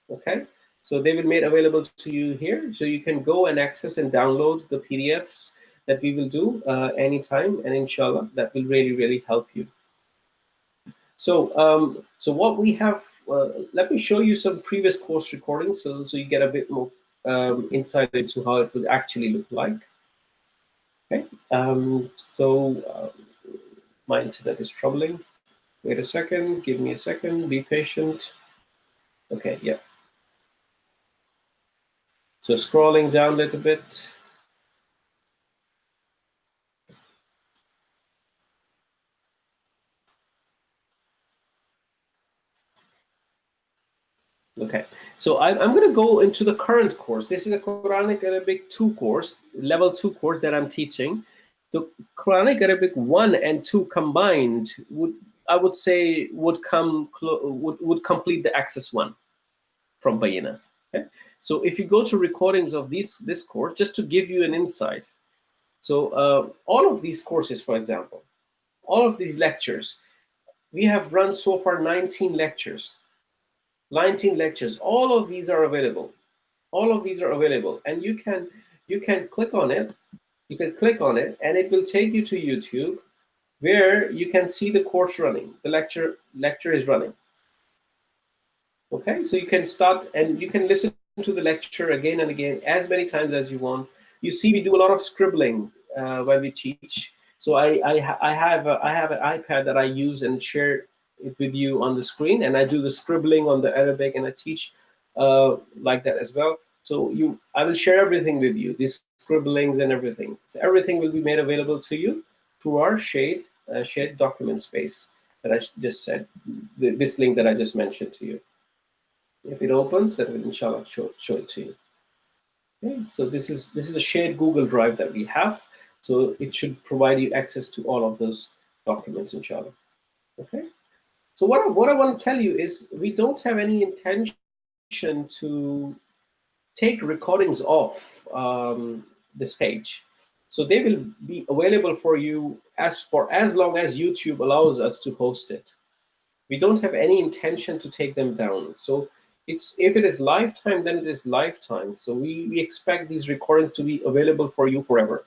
Speaker 1: Okay, so they will be made available to you here. So you can go and access and download the PDFs that we will do uh, anytime, and inshallah, that will really, really help you. So, um, so what we have, uh, let me show you some previous course recordings so, so you get a bit more um, insight into how it would actually look like. Okay, um, so uh, my internet is troubling. Wait a second, give me a second, be patient. Okay, yeah. So scrolling down a little bit. Okay, so I'm, I'm going to go into the current course. This is a Quranic Arabic 2 course, level 2 course that I'm teaching. The Quranic Arabic 1 and 2 combined would, I would say, would come would, would complete the Access 1 from Bayyinah. Okay? So if you go to recordings of these, this course, just to give you an insight. So uh, all of these courses, for example, all of these lectures, we have run so far 19 lectures 19 lectures. All of these are available. All of these are available. And you can you can click on it. You can click on it and it will take you to YouTube where you can see the course running. The lecture lecture is running. Okay, so you can start and you can listen to the lecture again and again as many times as you want. You see, we do a lot of scribbling uh, while we teach. So I, I, I, have a, I have an iPad that I use and share it with you on the screen, and I do the scribbling on the Arabic, and I teach uh, like that as well. So you, I will share everything with you, these scribblings and everything. So everything will be made available to you through our Shade, uh, Shade document space that I just said, this link that I just mentioned to you. If it opens, that will inshallah show, show it to you. Okay, so this is this is a shared Google Drive that we have. So it should provide you access to all of those documents, inshallah. Okay. So what I, what I want to tell you is we don't have any intention to take recordings off um, this page. So they will be available for you as for as long as YouTube allows us to host it. We don't have any intention to take them down. So it's if it is lifetime, then it is lifetime. So we, we expect these recordings to be available for you forever.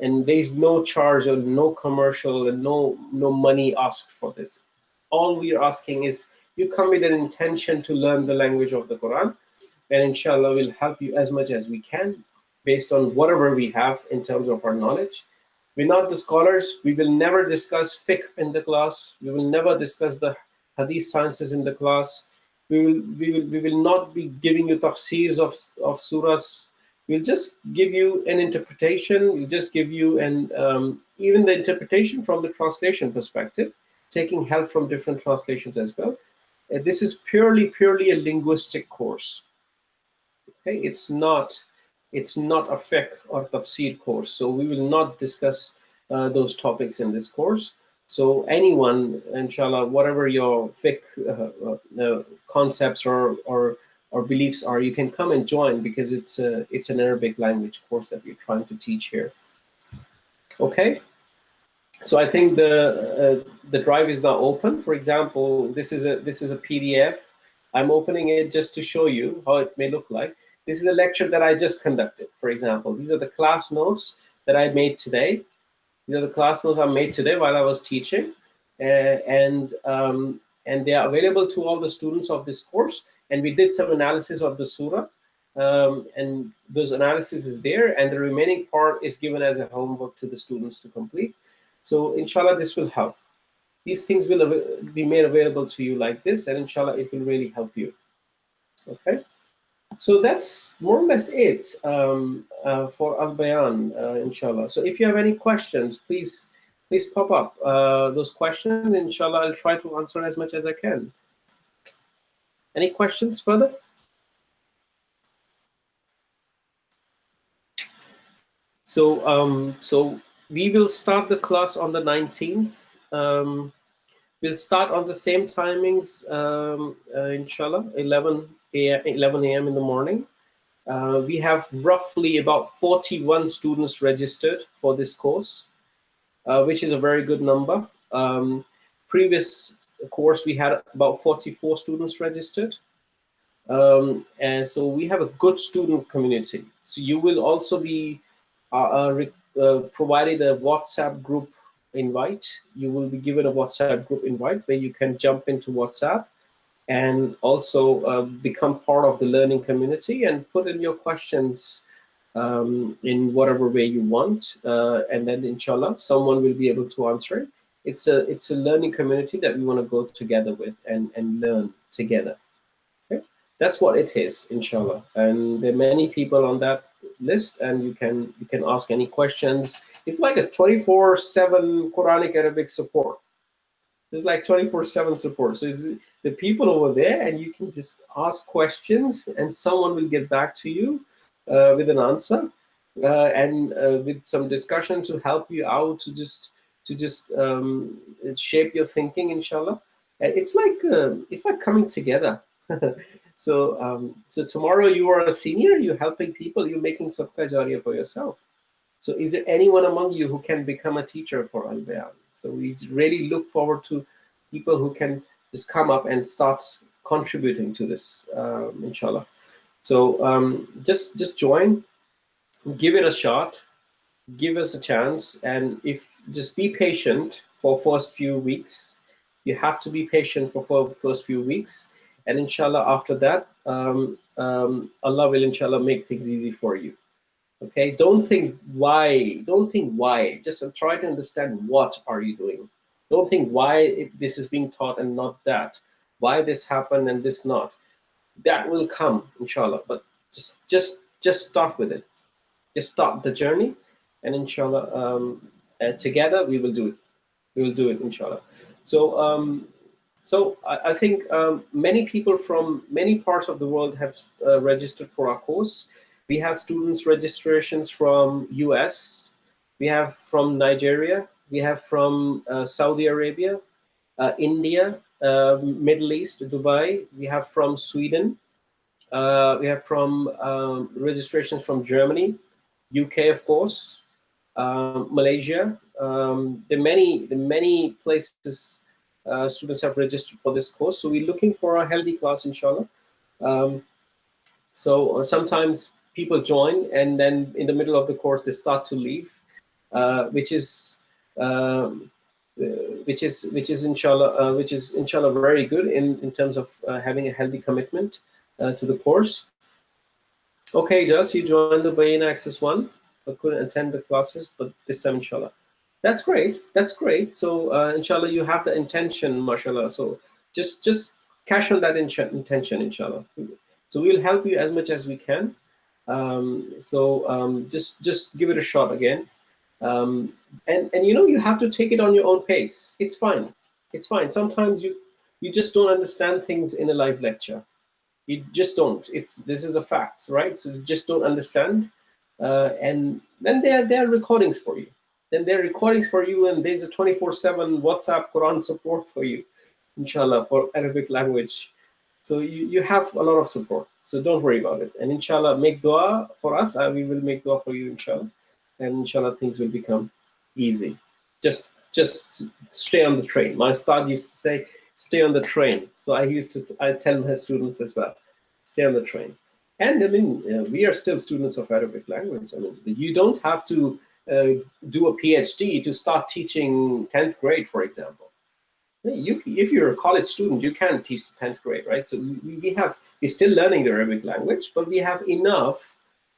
Speaker 1: And there's no charge or no commercial and no no money asked for this. All we are asking is you come with an intention to learn the language of the Quran, and inshallah we'll help you as much as we can based on whatever we have in terms of our knowledge. We're not the scholars. We will never discuss fiqh in the class. We will never discuss the hadith sciences in the class. We will, we will, we will not be giving you tafsirs of, of surahs. We'll just give you an interpretation. We'll just give you an, um, even the interpretation from the translation perspective, taking help from different translations as well. Uh, this is purely, purely a linguistic course. Okay, it's not it's not a fiqh or tafsir course. So we will not discuss uh, those topics in this course. So anyone, inshallah, whatever your fiqh uh, uh, concepts or, or, or beliefs are, you can come and join because it's, a, it's an Arabic language course that we're trying to teach here. Okay. So I think the uh, the drive is now open. For example, this is a this is a PDF. I'm opening it just to show you how it may look like. This is a lecture that I just conducted, for example. These are the class notes that I made today. These are the class notes I made today while I was teaching. Uh, and, um, and they are available to all the students of this course. And we did some analysis of the surah. Um, and those analysis is there. And the remaining part is given as a homework to the students to complete. So inshallah, this will help. These things will be made available to you like this. And inshallah, it will really help you. Okay. So that's more or less it um, uh, for Al Bayan, uh, inshallah. So if you have any questions, please please pop up uh, those questions. Inshallah, I'll try to answer as much as I can. Any questions further? So um, so we will start the class on the 19th. Um, we'll start on the same timings, um, uh, inshallah, 11 11 a.m. in the morning. Uh, we have roughly about 41 students registered for this course, uh, which is a very good number. Um, previous course, we had about 44 students registered. Um, and so we have a good student community. So you will also be uh, uh, provided a WhatsApp group invite. You will be given a WhatsApp group invite where you can jump into WhatsApp and also uh, become part of the learning community and put in your questions um, in whatever way you want. Uh, and then inshallah, someone will be able to answer it. It's a, it's a learning community that we want to go together with and, and learn together. Okay? That's what it is, inshallah. And there are many people on that list and you can, you can ask any questions. It's like a 24-7 Quranic Arabic support. There's like 24-7 support. So the people over there, and you can just ask questions, and someone will get back to you uh, with an answer uh, and uh, with some discussion to help you out to just to just um, shape your thinking, inshallah. It's like uh, it's like coming together. so um, so tomorrow you are a senior, you're helping people, you're making sadaqah jariyah for yourself. So is there anyone among you who can become a teacher for Al Bayan? So we really look forward to people who can just come up and start contributing to this, um, inshallah. So um, just just join, give it a shot, give us a chance, and if just be patient for first few weeks. You have to be patient for, for first few weeks, and inshallah after that, um, um, Allah will inshallah make things easy for you. Okay, don't think why, don't think why, just try to understand what are you doing. Don't think why this is being taught and not that, why this happened and this not. That will come, inshallah, but just, just, just start with it. Just start the journey and inshallah, um, uh, together we will do it. We will do it, inshallah. So, um, so I, I think um, many people from many parts of the world have uh, registered for our course. We have students registrations from US, we have from Nigeria, we have from uh, Saudi Arabia, uh, India, uh, Middle East, Dubai, we have from Sweden, uh, we have from um, registrations from Germany, UK, of course, um, Malaysia. Um, the many, the many places uh, students have registered for this course. So we're looking for a healthy class, inshallah. Um, so uh, sometimes people join and then in the middle of the course they start to leave, uh, which is um, uh, which is which is inshallah uh, which is inshallah very good in in terms of uh, having a healthy commitment to the course. Okay, just you joined the Bayyinah Access one, but couldn't attend the classes, but this time inshallah. That's great. That's great. So uh, inshallah, you have the intention, mashallah. So just just cash on that in intention, inshallah. So we'll help you as much as we can. Um, so um, just just give it a shot again. Um, and and you know you have to take it on your own pace. It's fine. It's fine. Sometimes you you just don't understand things in a live lecture. You just don't. It's this is the facts, right? So you just don't understand. Uh, and then there there are recordings for you then there are recordings for you and there's a 24-7 WhatsApp Quran support for you, inshallah, for Arabic language. So you, you have a lot of support. So don't worry about it. And inshallah, make dua for us. Uh, we will make dua for you, inshallah. And inshallah, things will become easy. Just just stay on the train. My ustad used to say, stay on the train. So I used to, I tell my students as well, stay on the train. And I mean, uh, we are still students of Arabic language. I mean, you don't have to uh, do a PhD to start teaching 10th grade, for example. You, if you're a college student, you can teach 10th grade, right? So we, we have, we're still learning the Arabic language, but we have enough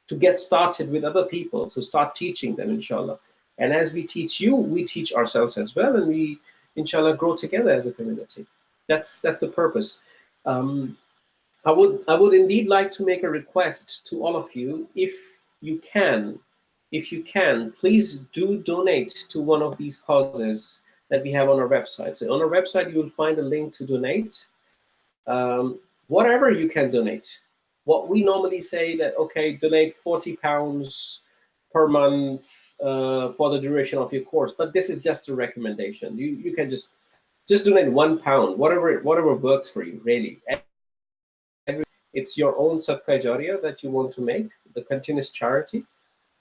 Speaker 1: to get started with other people, so start teaching them, inshallah. And as we teach you, we teach ourselves as well, and we, inshallah, grow together as a community. That's, that's the purpose. Um, I would, I would indeed like to make a request to all of you, if you can, if you can, please do donate to one of these causes that we have on our website. So on our website, you will find a link to donate. Um, whatever you can donate. What we normally say that, okay, donate 40 pounds per month uh, for the duration of your course, but this is just a recommendation. You, you can just, just donate one pound, whatever, whatever works for you, really. It's your own jariyah that you want to make, the continuous charity.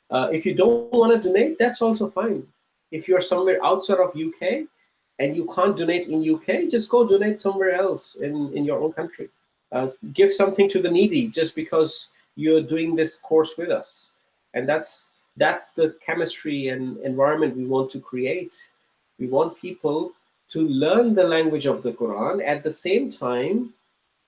Speaker 1: Uh, if you don't want to donate, that's also fine. If you're somewhere outside of UK and you can't donate in UK, just go donate somewhere else in, in your own country. Uh, give something to the needy just because you're doing this course with us. And that's, that's the chemistry and environment we want to create. We want people to learn the language of the Quran at the same time,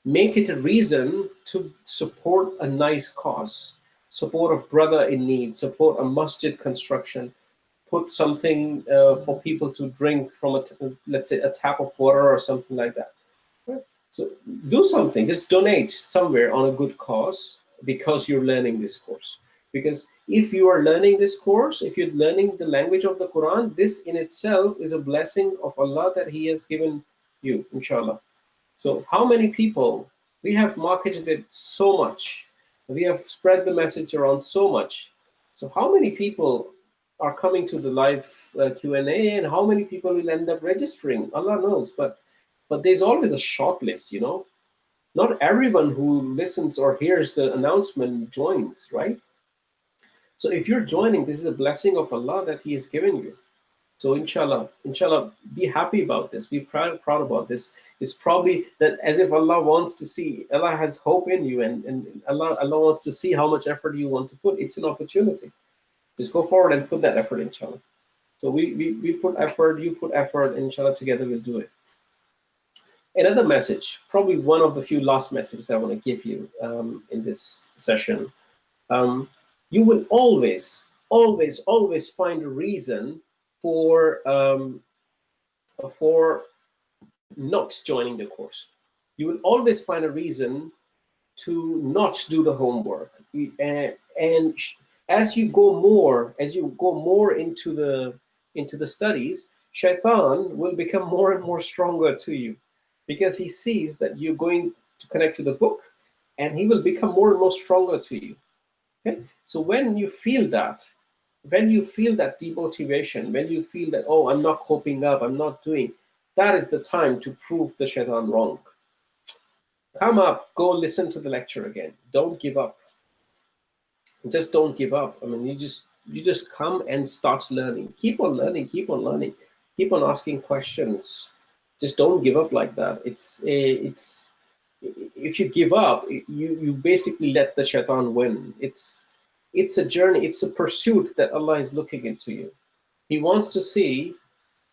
Speaker 1: make it a reason to support a nice cause support a brother in need, support a masjid construction, put something uh, for people to drink from, a let's say, a tap of water or something like that. Right? So do something, just donate somewhere on a good cause because you're learning this course. Because if you are learning this course, if you're learning the language of the Quran, this in itself is a blessing of Allah that He has given you, inshallah. So how many people, we have marketed it so much, we have spread the message around so much. So how many people are coming to the live uh, Q&A and how many people will end up registering? Allah knows, but but there's always a short list, you know. Not everyone who listens or hears the announcement joins, right? So if you're joining, this is a blessing of Allah that He has given you. So inshallah, inshallah, be happy about this. Be proud, proud about this. It's probably that as if Allah wants to see, Allah has hope in you and, and Allah, Allah wants to see how much effort you want to put. It's an opportunity. Just go forward and put that effort, inshallah. So we, we, we put effort, you put effort, inshallah, together we'll do it. Another message, probably one of the few last messages that I want to give you um, in this session. Um, you will always, always, always find a reason for um, for not joining the course. You will always find a reason to not do the homework. And, and as you go more, as you go more into the into the studies, shaitan will become more and more stronger to you because he sees that you're going to connect to the book and he will become more and more stronger to you. Okay? So when you feel that, when you feel that demotivation, when you feel that, oh, I'm not coping up, I'm not doing, that is the time to prove the shaitan wrong. Come up, go listen to the lecture again. Don't give up. Just don't give up. I mean, you just you just come and start learning. Keep on learning, keep on learning, keep on asking questions. Just don't give up like that. It's a, it's if you give up, you you basically let the shaitan win. It's it's a journey, it's a pursuit that Allah is looking into you. He wants to see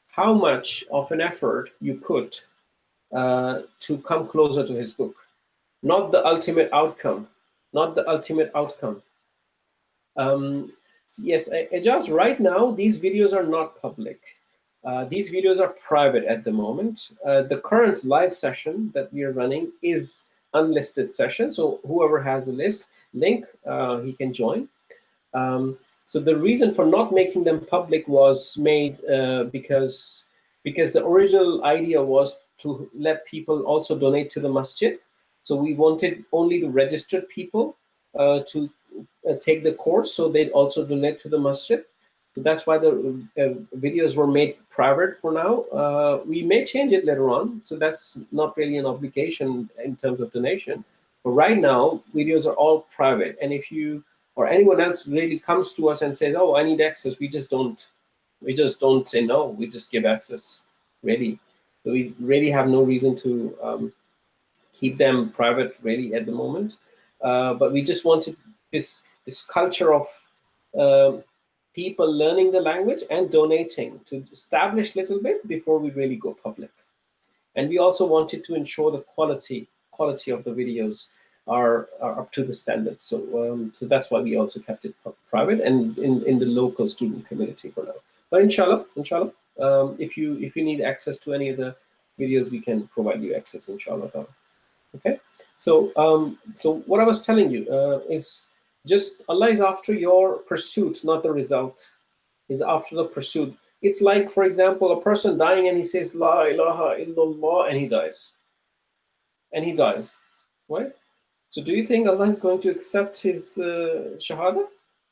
Speaker 1: how much of an effort you put uh, to come closer to his book. Not the ultimate outcome, not the ultimate outcome. Um, yes, just right now, these videos are not public. Uh, these videos are private at the moment. Uh, the current live session that we are running is unlisted session. So whoever has a list link, uh, he can join. Um, so the reason for not making them public was made uh, because because the original idea was to let people also donate to the masjid. So we wanted only the registered people uh, to uh, take the course, so they'd also donate to the masjid. So that's why the uh, videos were made private for now. Uh, we may change it later on, so that's not really an obligation in terms of donation. But right now, videos are all private. And if you or anyone else really comes to us and says, "Oh, I need access," we just don't we just don't say no. We just give access, really. So we really have no reason to um, keep them private, really, at the moment. Uh, but we just wanted this this culture of uh, people learning the language and donating to establish a little bit before we really go public. And we also wanted to ensure the quality quality of the videos are, are up to the standards. So um, so that's why we also kept it private and in, in the local student community for now. But inshallah, inshallah, um, if you if you need access to any of the videos, we can provide you access, inshallah. Okay. So um, so what I was telling you uh, is just Allah is after your pursuit, not the result. Is after the pursuit. It's like, for example, a person dying and he says La ilaha illallah and he dies. And he dies. Right? So do you think Allah is going to accept his uh, shahada?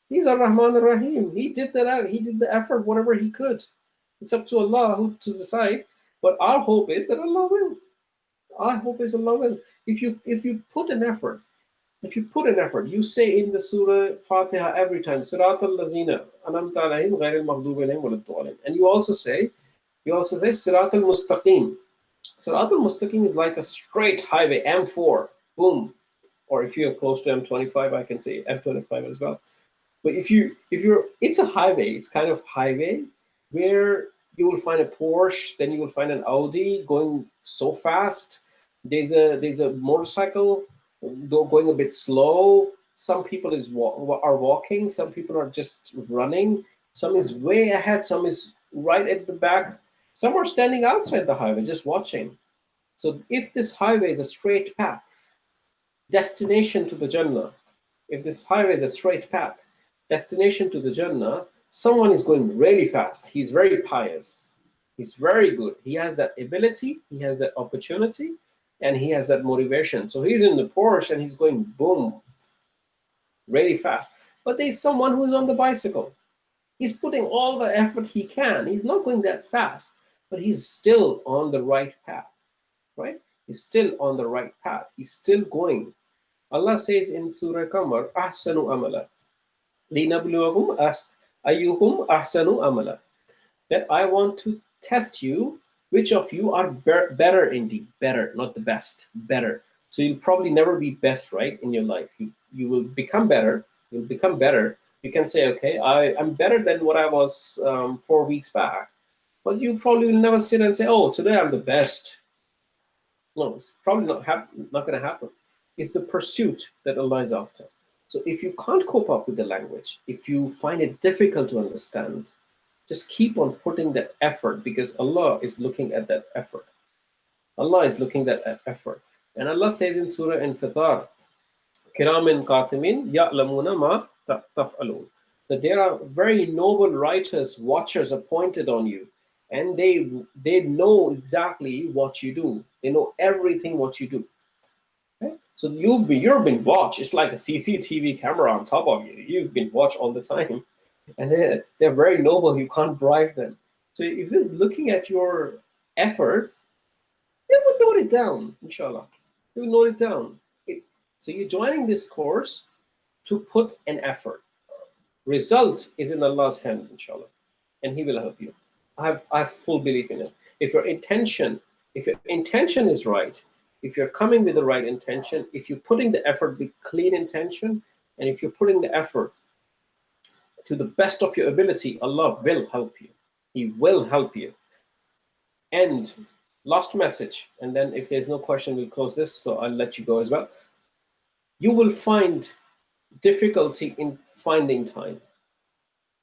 Speaker 1: He's Ar-Rahman Ar-Rahim. He did that. He did the effort, whatever he could. It's up to Allah who to decide. But our hope is that Allah will. Our hope is Allah will. If you if you put an effort, if you put an effort, you say in the Surah Fatiha every time, Sirat al-Lazina, anamta alayhim ghayr al And you also say, you also say Sirat al-Mustaqim. Sirat al-Mustaqim is like a straight highway, M4, boom. Or if you're close to M25, I can say M25 as well. But if you if you're it's a highway, it's kind of highway where you will find a Porsche, then you will find an Audi going so fast. There's a there's a motorcycle going a bit slow. Some people is are walking. Some people are just running. Some is way ahead. Some is right at the back. Some are standing outside the highway just watching. So if this highway is a straight path, destination to the Jannah, if this highway is a straight path, destination to the Jannah, someone is going really fast. He's very pious. He's very good. He has that ability. He has that opportunity and he has that motivation. So he's in the Porsche and he's going boom, really fast. But there's someone who's on the bicycle. He's putting all the effort he can. He's not going that fast, but he's still on the right path, right? is still on the right path. He's still going. Allah says in Surah Qamar, Ahsanu amala. Ayyuhum ahsanu amala. That I want to test you, which of you are be better indeed. Better, not the best, better. So you'll probably never be best, right, in your life. You, you will become better. You'll become better. You can say, okay, I, I'm better than what I was um, four weeks back. But you probably will never sit and say, oh, today I'm the best no, it's probably not, not going to happen. It's the pursuit that Allah is after. So if you can't cope up with the language, if you find it difficult to understand, just keep on putting that effort because Allah is looking at that effort. Allah is looking at that effort. And Allah says in Surah Infitar, Kiramin Katibin Ya'lamuna ma taf'alun. That there are very noble writers, watchers appointed on you, and they they know exactly what you do. They know everything what you do. Okay? So you've been you've been watched. It's like a CCTV camera on top of you. You've been watched all the time and they're, they're very noble. You can't bribe them. So if this looking at your effort, they will note it down, inshallah. They will note it down. It, so you're joining this course to put an effort. Result is in Allah's hand, inshallah, and He will help you. I have, I have full belief in it. If your intention, if your intention is right, if you're coming with the right intention, if you're putting the effort with clean intention, and if you're putting the effort to the best of your ability, Allah will help you. He will help you. And last message, and then if there's no question, we'll close this, so I'll let you go as well. You will find difficulty in finding time.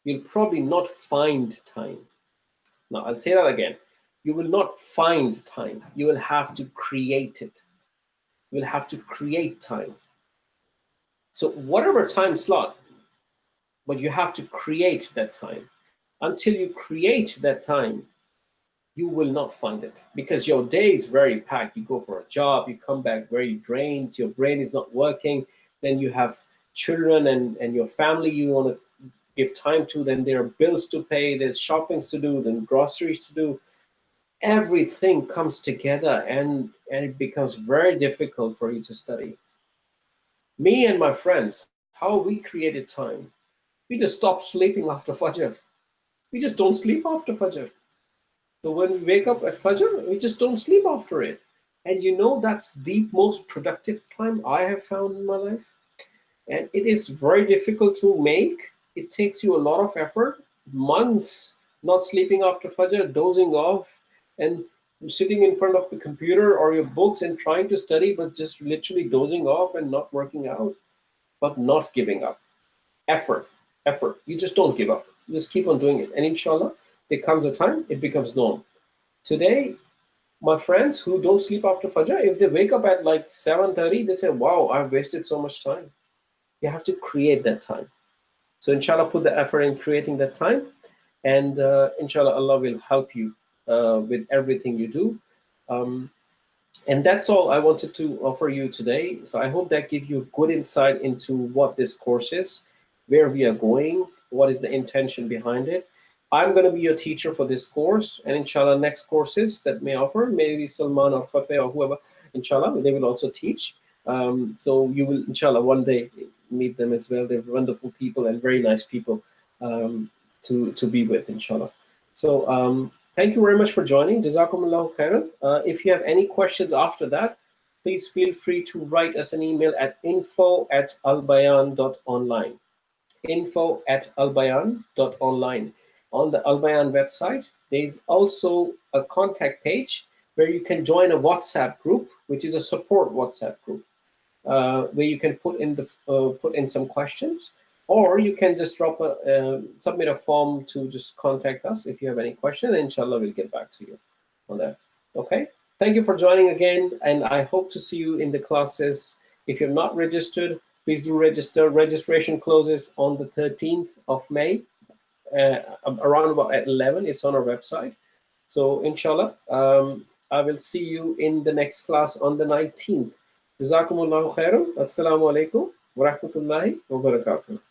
Speaker 1: You'll probably not find time. Now, I'll say that again. You will not find time. You will have to create it. You will have to create time. So whatever time slot but you have to create that time. Until you create that time, you will not find it because your day is very packed. You go for a job, you come back very drained, your brain is not working, then you have children and, and your family you want to give time to, then there are bills to pay, there's shoppings to do, then groceries to do. Everything comes together and, and it becomes very difficult for you to study. Me and my friends, how we created time we just stop sleeping after Fajr. We just don't sleep after Fajr. So when we wake up at Fajr, we just don't sleep after it. And you know that's the most productive time I have found in my life. And it is very difficult to make. It takes you a lot of effort, months not sleeping after Fajr, dozing off, and sitting in front of the computer or your books and trying to study, but just literally dozing off and not working out, but not giving up. Effort effort. You just don't give up. You just keep on doing it. And inshallah, there comes a time it becomes norm. Today, my friends who don't sleep after Fajr, if they wake up at like 7.30, they say, wow, I've wasted so much time. You have to create that time. So inshallah, put the effort in creating that time. And uh, inshallah, Allah will help you uh, with everything you do. Um, and that's all I wanted to offer you today. So I hope that gives you a good insight into what this course is where we are going, what is the intention behind it. I'm going to be your teacher for this course, and inshallah, next courses that may offer, maybe Salman or Fateh or whoever, inshallah, they will also teach. Um, so you will, inshallah, one day meet them as well. They're wonderful people and very nice people um, to, to be with, inshallah. So um, thank you very much for joining. Jazakumullahu khairan. Uh, if you have any questions after that, please feel free to write us an email at info at albayan.online info at albayan.online. On the Albayan website, there's also a contact page where you can join a WhatsApp group, which is a support WhatsApp group, uh, where you can put in the uh, put in some questions, or you can just drop a uh, submit a form to just contact us if you have any question. Inshallah, we'll get back to you on that. Okay. Thank you for joining again, and I hope to see you in the classes. If you're not registered, please do register. Registration closes on the 13th of May, uh, around about at 11. It's on our website. So inshallah, um, I will see you in the next class on the 19th. Jazakumullahu khairan. Assalamu alaikum wa rahmatullahi wa barakatuh.